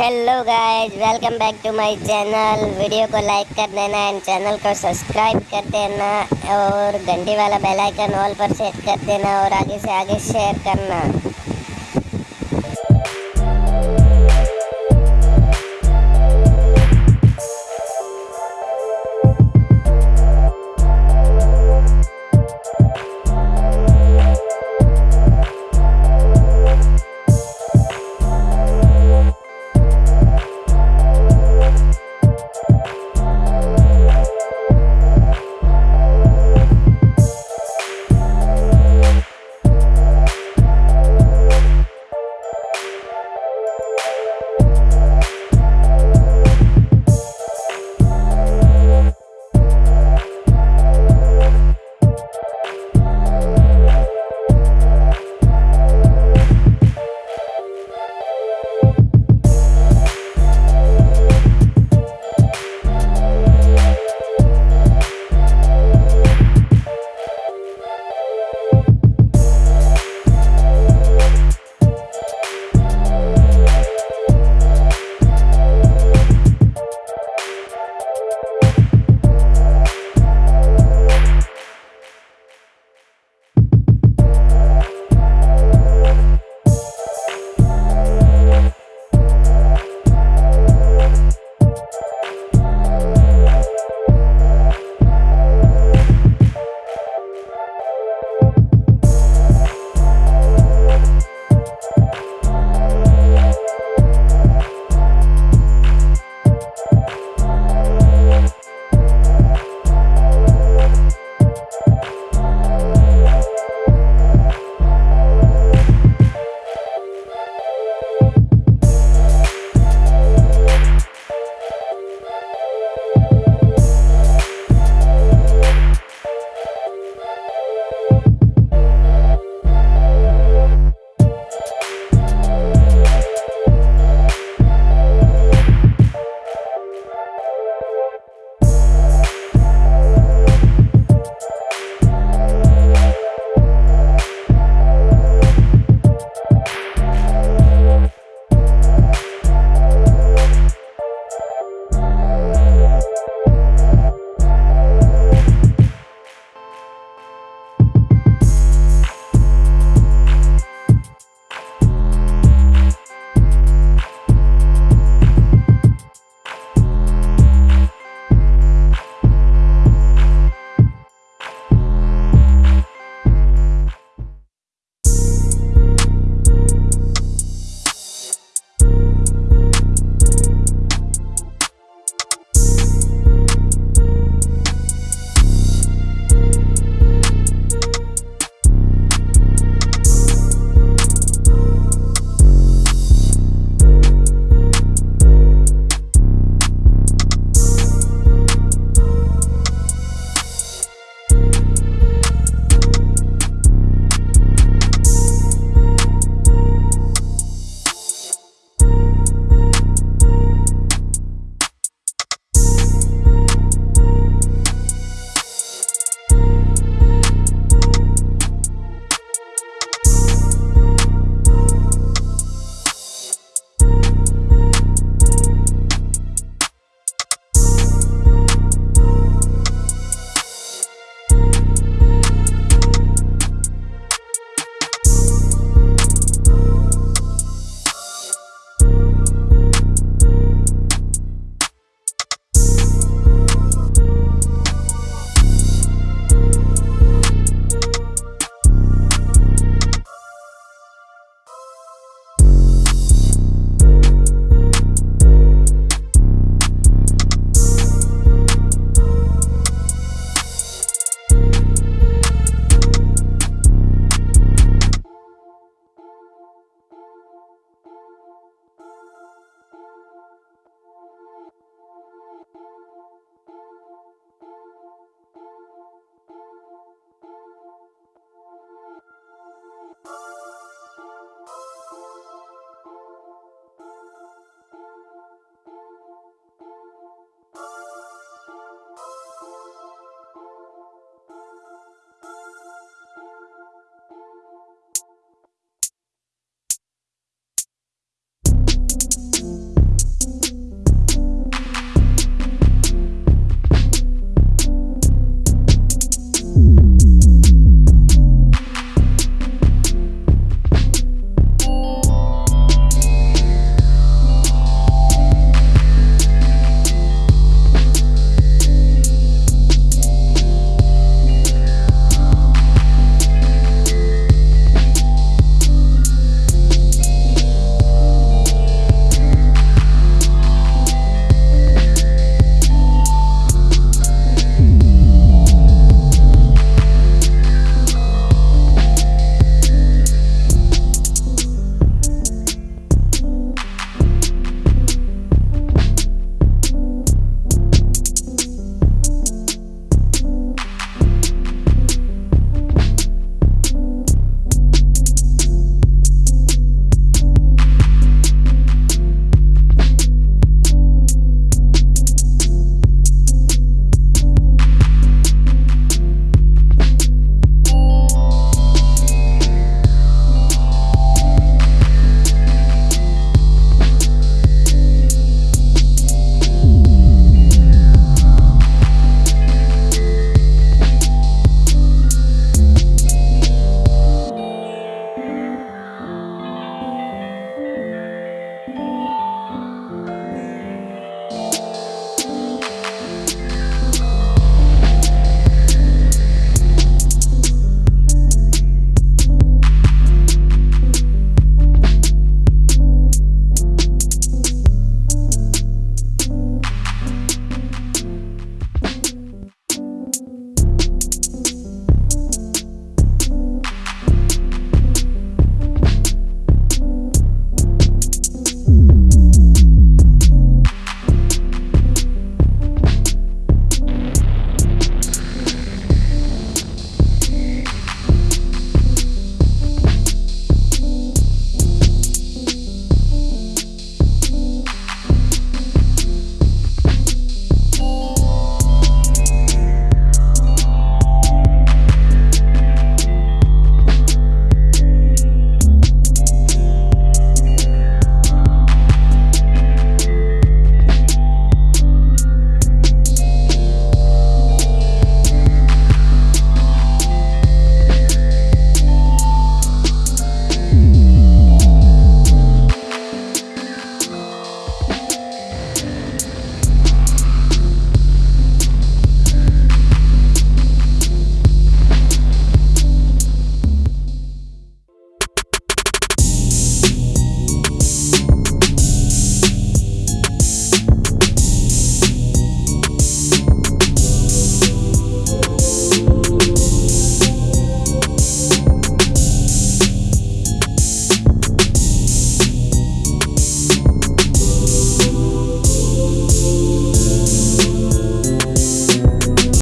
Hello guys welcome back to my channel video को like कर देना एंड चैनल को सब्सक्राइब कर देना और घंटी वाला बेल आइकन ऑल पर सेट कर देना और आगे से आगे शेयर करना।